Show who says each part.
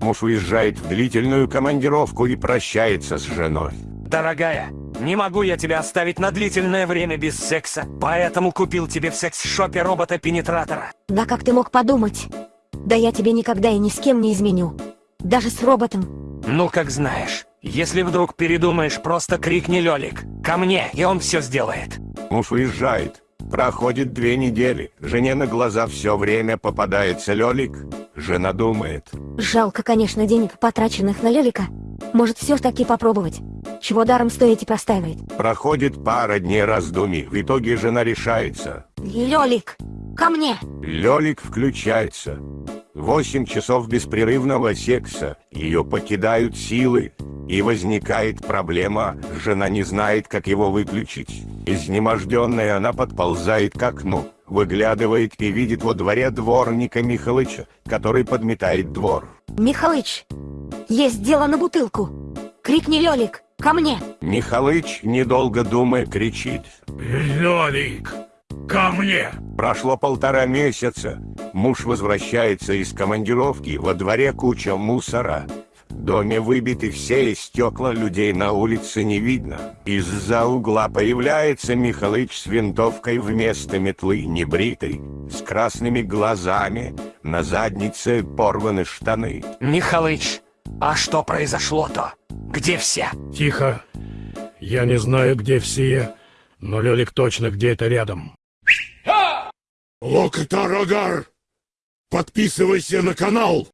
Speaker 1: Муж уезжает в длительную командировку и прощается с женой.
Speaker 2: Дорогая, не могу я тебя оставить на длительное время без секса, поэтому купил тебе в секс-шопе робота-пенетратора.
Speaker 3: Да как ты мог подумать? Да я тебе никогда и ни с кем не изменю. Даже с роботом.
Speaker 2: Ну, как знаешь. Если вдруг передумаешь, просто крикни Лёлик. Ко мне, и он все сделает.
Speaker 1: Муж уезжает. Проходит две недели. Жене на глаза все время попадается Лёлик. Жена думает.
Speaker 3: Жалко, конечно, денег, потраченных на Лелика. Может, все-таки попробовать. Чего даром стоите простаивает?
Speaker 1: Проходит пара дней раздумий. В итоге жена решается.
Speaker 3: Лелик, ко мне!
Speaker 1: Лёлик включается. Восемь часов беспрерывного секса. Ее покидают силы. И возникает проблема. Жена не знает, как его выключить. Изнеможденная она подползает к окну. Выглядывает и видит во дворе дворника Михалыча, который подметает двор.
Speaker 3: Михалыч, есть дело на бутылку. Крикни Лелик, ко мне!
Speaker 1: Михалыч, недолго думая, кричит.
Speaker 4: Лёлик, ко мне!
Speaker 1: Прошло полтора месяца. Муж возвращается из командировки, во дворе куча мусора. В доме выбиты все стекла, людей на улице не видно. Из-за угла появляется Михалыч с винтовкой вместо метлы, небритый, с красными глазами, на заднице порваны штаны.
Speaker 2: Михалыч, а что произошло-то? Где все?
Speaker 4: Тихо. Я не знаю, где все, но Лёлик точно где-то рядом. Локотар Агар! Подписывайся на канал!